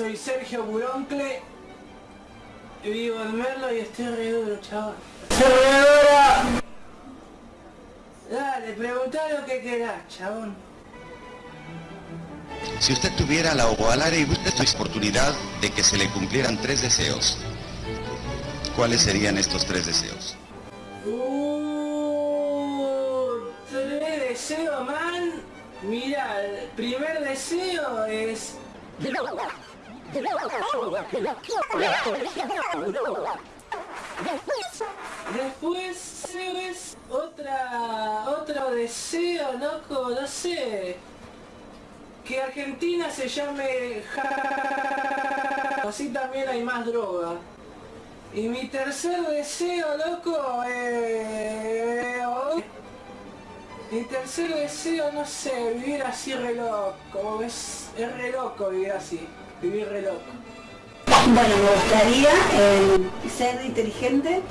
soy Sergio Buroncle, vivo en Merlo y estoy re duro, chaval. ¡Servidora! Dale, preguntá lo que querás, chabón. Si usted tuviera la ovalare y usted oportunidad de que se le cumplieran tres deseos, ¿cuáles serían estos tres deseos? Uh, tres deseos, man. Mira, el primer deseo es... Después es otra otro deseo, loco, no sé. Que Argentina se llame así también hay más droga. Y mi tercer deseo, loco, eh... Mi tercer deseo, no sé, vivir así re loco, como es, es re loco vivir así, vivir re loco. Bueno, me gustaría eh, ser inteligente.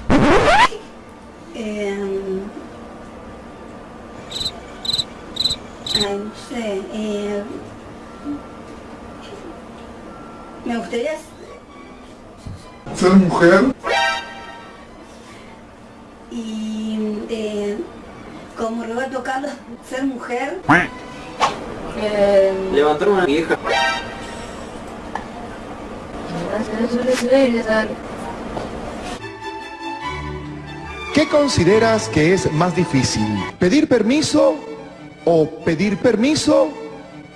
Eh, ay, no sé. eh, me gustaría ser mujer, y como Roberto Carlos ser mujer. Levantar una vieja. ¿Qué consideras que es más difícil? ¿Pedir permiso o pedir permiso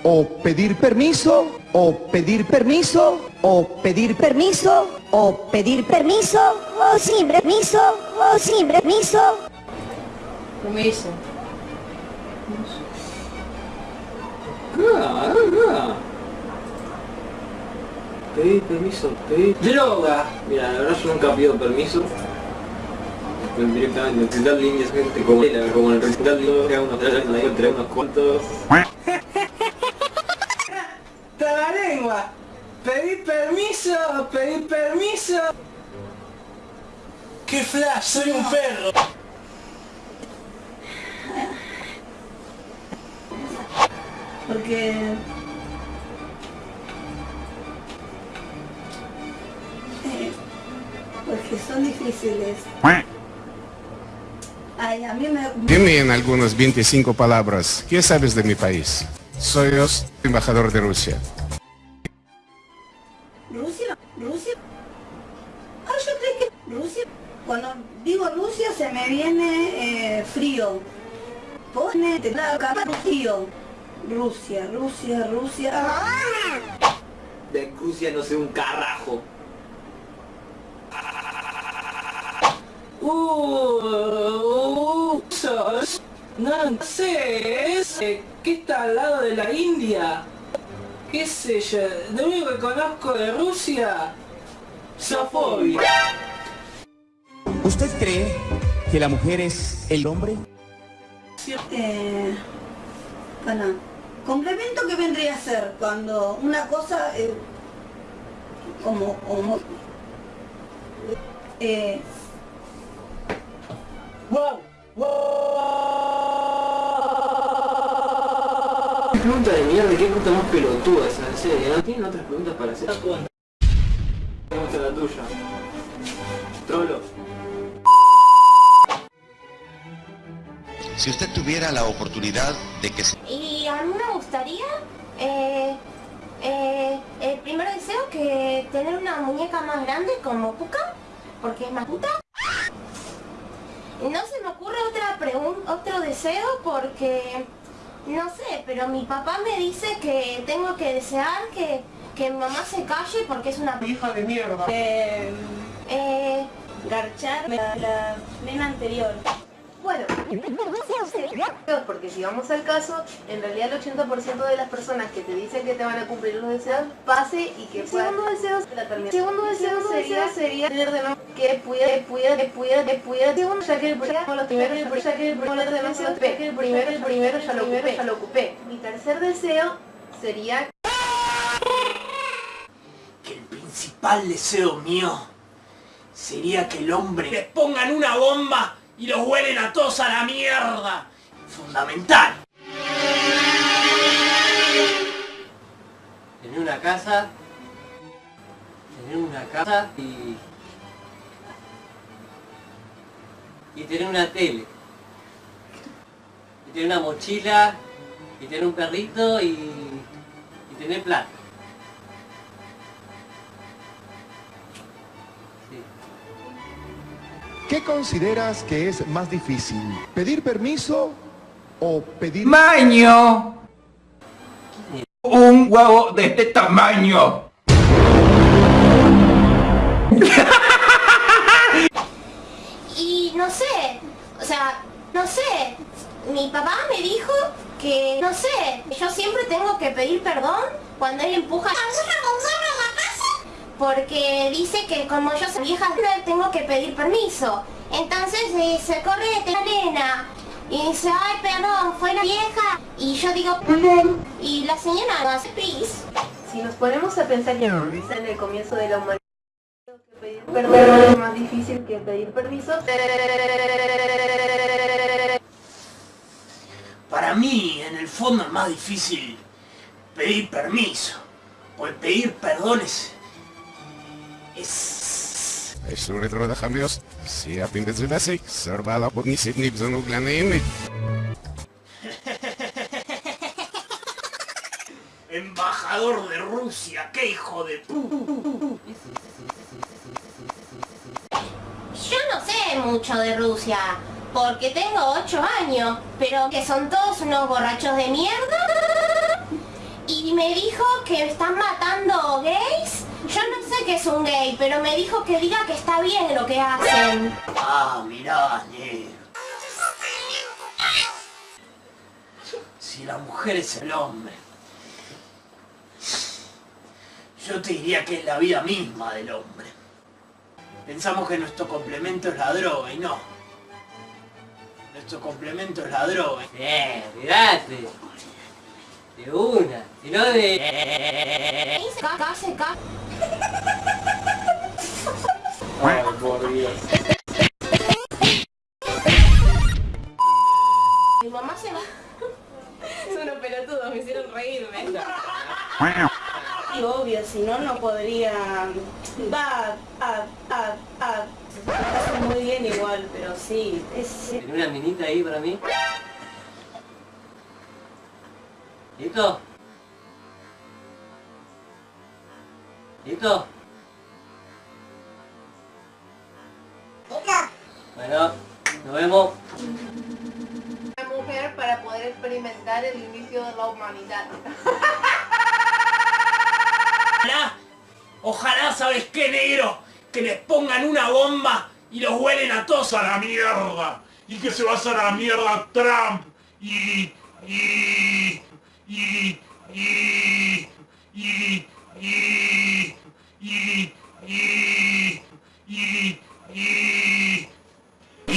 o pedir permiso o pedir permiso o pedir permiso o pedir permiso o sin permiso o sin permiso Permiso. Ah, ah. Pedí permiso, pedí... Droga. Mira, la verdad yo nunca pido permiso. Directamente, necesitar líneas, gente como, como el recital de unos tres, entre unos cuantos. ¡Ta la lengua! Pedí permiso, pedí permiso. ¡Qué flash! Soy un perro. Porque... eh, porque son difíciles. Ay, a mí me... Dime en algunas 25 palabras, ¿qué sabes de mi país? Soy embajador de Rusia. ¿Rusia? ¿Rusia? Ah, yo creo que Rusia... Cuando digo Rusia se me viene eh, frío. Pone frío. Rusia, Rusia, Rusia. De Rusia no sé un carajo. Uh, no, no sé, es que está al lado de la India. ¿Qué sé yo? Lo único que conozco de Rusia, Sofobia. ¿Usted cree que la mujer es el hombre? Eh, bueno, complemento que vendría a ser cuando una cosa eh, como, como eh, ¡Wow! ¿Qué pregunta de mierda? ¿Qué pregunta más pelotuda esa? En serio, ¿no tienen otras preguntas para hacer? Gusta la tuya. Trolo. Si usted tuviera la oportunidad de que se... y a mí me gustaría eh, eh, el primer deseo que tener una muñeca más grande como Puka porque es más puta no se me ocurre otra pregunta otro deseo porque no sé pero mi papá me dice que tengo que desear que, que mi mamá se calle porque es una Hija de mierda. eh, eh, garchar la, la vena anterior. Bueno, porque si vamos al caso, en realidad el 80% de las personas que te dicen que te van a cumplir los deseos, pase y que puedan... Segundo deseo, la termina. Segundo deseo sería, sería tener de nuevo que pudiera, que pudiera, que pudiera, que pudiera... Segundo, ya que el primero, los primeros, ya que el primero, pe- que el primero, el primero ya lo ocupé, ya lo ocupé. Mi tercer deseo sería Que el principal deseo mío sería que el hombre les pongan una bomba y los huelen a todos a la mierda. Fundamental. En una casa Tener una casa y... Y tener una tele. Y tener una mochila. Y tener un perrito y... Y tener plata. ¿Qué consideras que es más difícil? ¿Pedir permiso o pedir... ¡Maño! Un huevo de este tamaño. Y no sé, o sea, no sé, mi papá me dijo que, no sé, yo siempre tengo que pedir perdón cuando él empuja a la casa porque dice que como yo soy vieja tengo que pedir permiso. Entonces eh, se corre de la nena y dice, ay perdón, fue la vieja y yo digo perdón y la señora no hace pis. Si nos ponemos a pensar que en el comienzo de la humanidad que pedir perdón es más difícil que pedir permiso. Para mí, en el fondo es más difícil pedir permiso. Porque pedir perdones es... Якщо ретро хам'яс, сія піндезинасей, сорвала поднісітні бзонугляний Embajador de Rusia, qué hijo de pu... Yo no sé mucho de Rusia, porque tengo 8 años, pero que son todos unos borrachos de mierda. Y me dijo que están matando gays. yo no sé qué es un gay, pero me dijo que diga que está bien lo que hacen. Ah, mirá. Si la mujer es el hombre, yo te diría que es la vida misma del hombre. Pensamos que nuestro complemento es la droga y no. Nuestro complemento es la droga. Eh, mirate. De una. Si no de... Por Dios. Mi mamá se va. Son unos pelotudos, me hicieron reírme. Y obvio, si no, no podría... Va, a, a, a... Hace muy bien igual, pero sí, es... ¿Tiene una minita ahí para mí? ¿Listo? ¿Listo? Bueno, nos vemos. Una mujer para poder experimentar el inicio de la humanidad. Ojalá, ojalá, ¿sabes qué, negro? Que les pongan una bomba y los huelen a todos a la mierda. Y que se va a hacer a la mierda Trump y... y... y... y... y... y...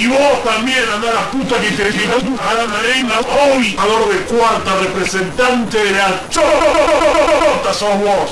vos también, anda la puta que te a la reina hoy, valor de cuarta representante de la chota sos vos.